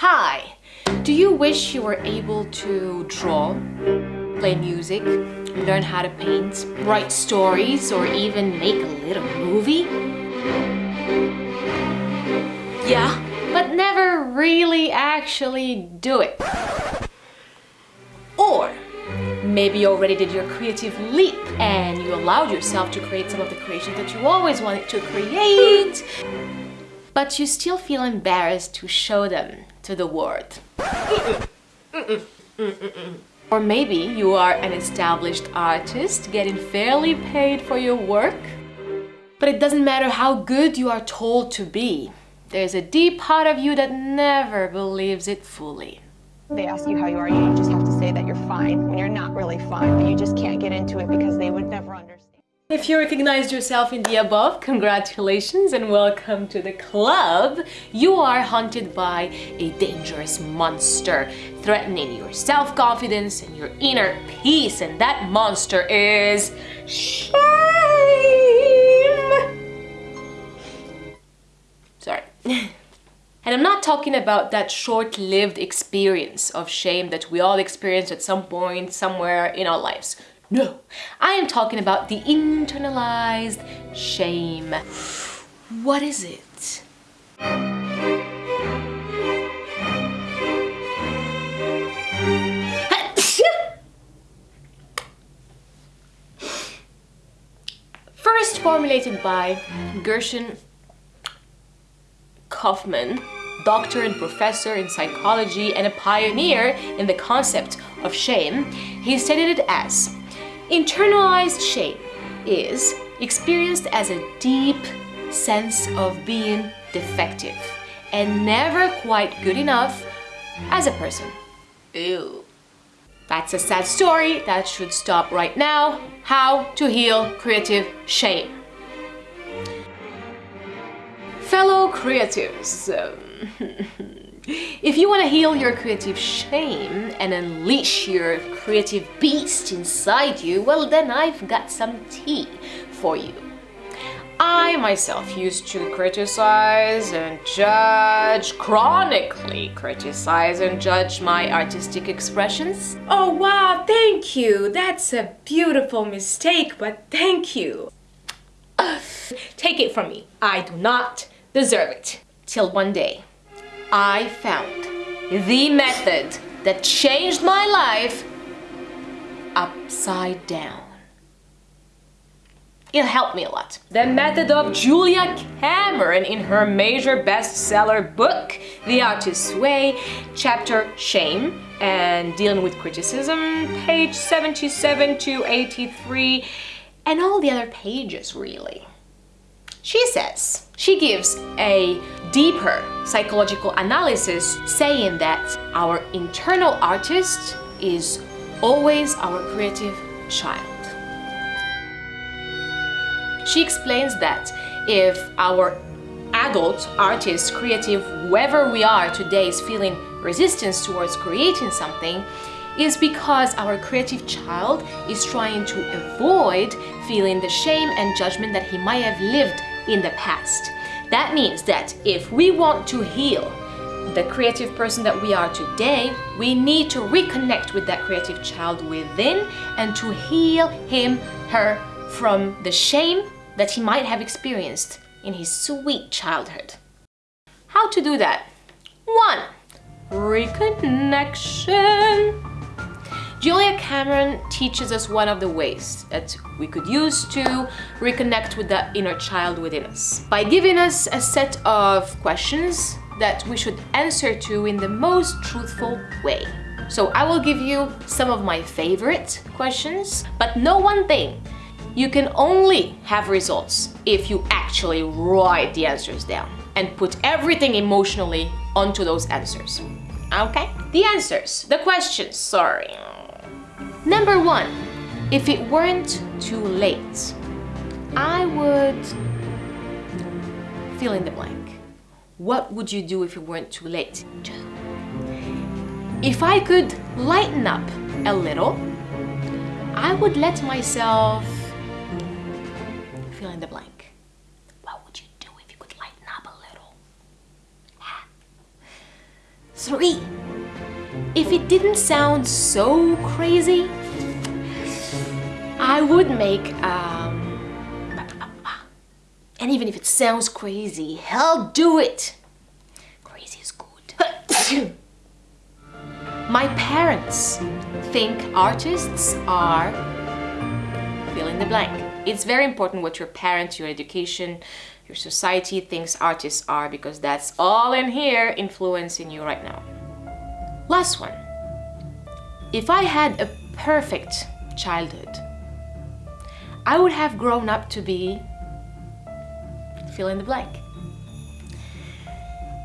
Hi! Do you wish you were able to draw, play music, learn how to paint, write stories, or even make a little movie? Yeah, but never really actually do it. Or maybe you already did your creative leap and you allowed yourself to create some of the creations that you always wanted to create, but you still feel embarrassed to show them to the world. Or maybe you are an established artist getting fairly paid for your work, but it doesn't matter how good you are told to be. There's a deep part of you that never believes it fully. They ask you how you are, you just have to say that you're fine when you're not really fine, but you just can't get into it because they would never understand. If you recognized yourself in the above, congratulations and welcome to the club. You are haunted by a dangerous monster threatening your self-confidence and your inner peace and that monster is shame. Sorry. And I'm not talking about that short-lived experience of shame that we all experience at some point, somewhere in our lives. No, I am talking about the internalized shame. What is it? First formulated by Gershon Kaufman, doctor and professor in psychology and a pioneer in the concept of shame, he stated it as Internalized shame is experienced as a deep sense of being defective and never quite good enough as a person. Ew. That's a sad story that should stop right now. How to heal creative shame. Fellow creatives, um, If you want to heal your creative shame and unleash your creative beast inside you, well then I've got some tea for you. I myself used to criticize and judge, chronically criticize and judge my artistic expressions. Oh wow, thank you! That's a beautiful mistake, but thank you. Take it from me, I do not deserve it. Till one day, I found the method that changed my life upside down. It helped me a lot. The method of Julia Cameron in her major bestseller book, The Artist's Way, chapter Shame and Dealing with Criticism, page 77 to 83, and all the other pages really. She says, she gives a deeper psychological analysis saying that our internal artist is always our creative child. She explains that if our adult, artist, creative, whoever we are today is feeling resistance towards creating something, is because our creative child is trying to avoid feeling the shame and judgment that he might have lived in the past. That means that if we want to heal the creative person that we are today, we need to reconnect with that creative child within and to heal him, her from the shame that he might have experienced in his sweet childhood. How to do that? One, reconnection. Julia Cameron teaches us one of the ways that we could use to reconnect with that inner child within us by giving us a set of questions that we should answer to in the most truthful way. So I will give you some of my favorite questions, but know one thing, you can only have results if you actually write the answers down and put everything emotionally onto those answers. Okay? The answers, the questions, sorry. Number one, if it weren't too late, I would fill in the blank. What would you do if it weren't too late? If I could lighten up a little, I would let myself fill in the blank. What would you do if you could lighten up a little? Three. If it didn't sound so crazy, I would make um, and even if it sounds crazy, hell do it. Crazy is good. My parents think artists are fill in the blank. It's very important what your parents, your education, your society thinks artists are because that's all in here influencing you right now. Last one. If I had a perfect childhood, I would have grown up to be fill in the blank.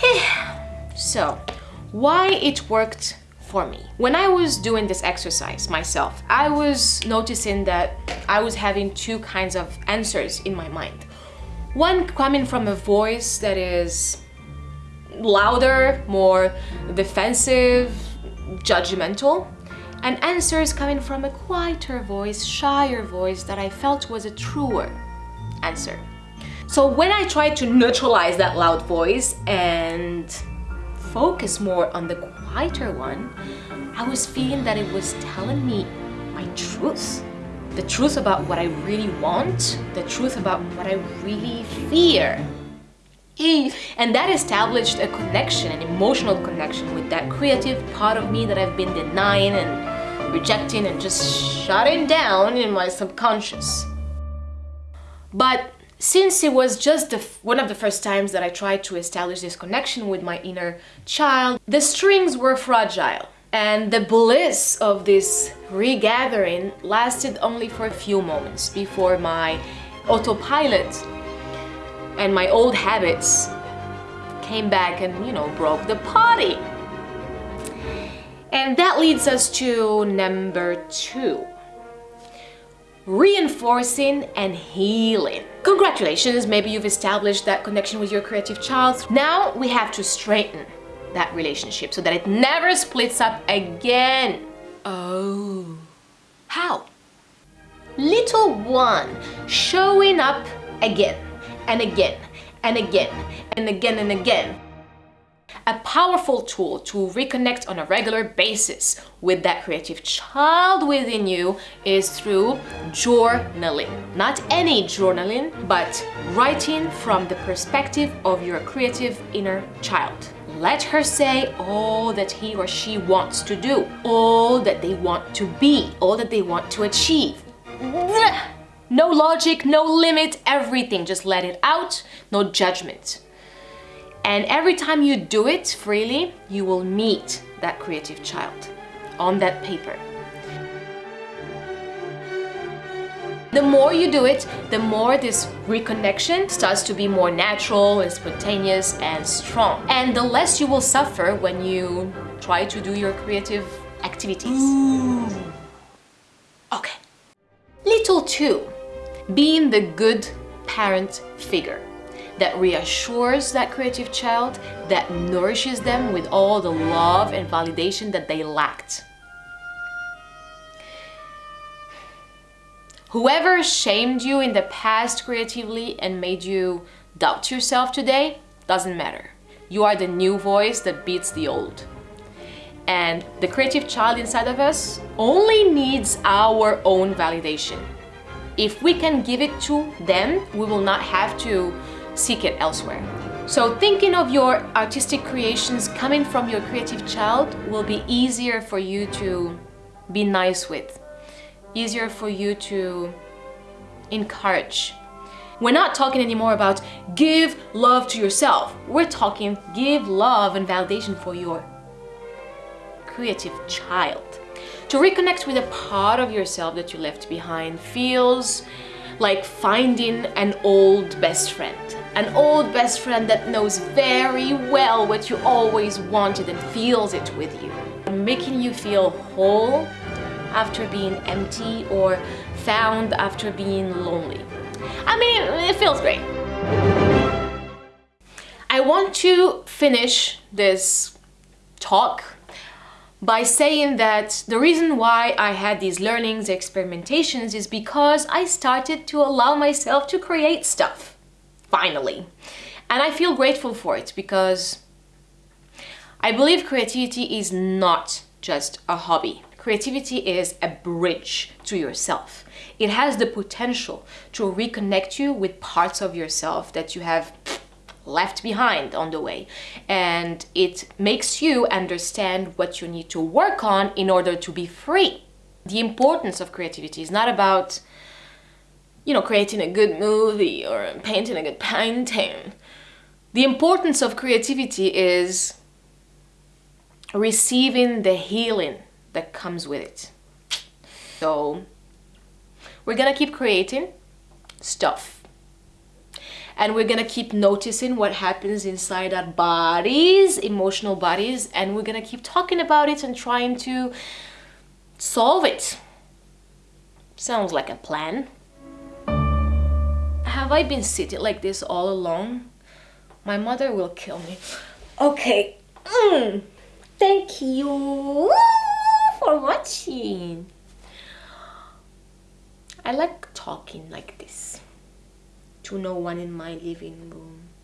so, why it worked for me. When I was doing this exercise myself, I was noticing that I was having two kinds of answers in my mind. One coming from a voice that is louder, more defensive, judgmental, and answers coming from a quieter voice, shyer voice that I felt was a truer answer. So when I tried to neutralize that loud voice and focus more on the quieter one, I was feeling that it was telling me my truth. The truth about what I really want, the truth about what I really fear. And that established a connection, an emotional connection with that creative part of me that I've been denying and rejecting and just shutting down in my subconscious. But since it was just one of the first times that I tried to establish this connection with my inner child, the strings were fragile. And the bliss of this regathering lasted only for a few moments before my autopilot and my old habits came back and, you know, broke the party. And that leads us to number two reinforcing and healing. Congratulations, maybe you've established that connection with your creative child. Now we have to straighten that relationship so that it never splits up again. Oh, how? Little one showing up again and again and again and again and again a powerful tool to reconnect on a regular basis with that creative child within you is through journaling. Not any journaling, but writing from the perspective of your creative inner child. Let her say all that he or she wants to do, all that they want to be, all that they want to achieve. No logic, no limit, everything. Just let it out, no judgment. And every time you do it freely, you will meet that creative child on that paper. The more you do it, the more this reconnection starts to be more natural and spontaneous and strong. And the less you will suffer when you try to do your creative activities. Ooh. Okay. Little two, being the good parent figure that reassures that creative child, that nourishes them with all the love and validation that they lacked. Whoever shamed you in the past creatively and made you doubt yourself today doesn't matter. You are the new voice that beats the old. And the creative child inside of us only needs our own validation. If we can give it to them, we will not have to seek it elsewhere. So thinking of your artistic creations coming from your creative child will be easier for you to be nice with, easier for you to encourage. We're not talking anymore about give love to yourself. We're talking give love and validation for your creative child. To reconnect with a part of yourself that you left behind feels like finding an old best friend. An old best friend that knows very well what you always wanted and feels it with you. Making you feel whole after being empty or found after being lonely. I mean, it feels great. I want to finish this talk by saying that the reason why I had these learnings, experimentations is because I started to allow myself to create stuff, finally. And I feel grateful for it because I believe creativity is not just a hobby. Creativity is a bridge to yourself. It has the potential to reconnect you with parts of yourself that you have left behind on the way. And it makes you understand what you need to work on in order to be free. The importance of creativity is not about, you know, creating a good movie or painting a good painting. The importance of creativity is receiving the healing that comes with it. So we're gonna keep creating stuff and we're gonna keep noticing what happens inside our bodies emotional bodies and we're gonna keep talking about it and trying to solve it. Sounds like a plan. Have I been sitting like this all along? My mother will kill me. Okay mm. thank you for watching. I like talking like this to no one in my living room.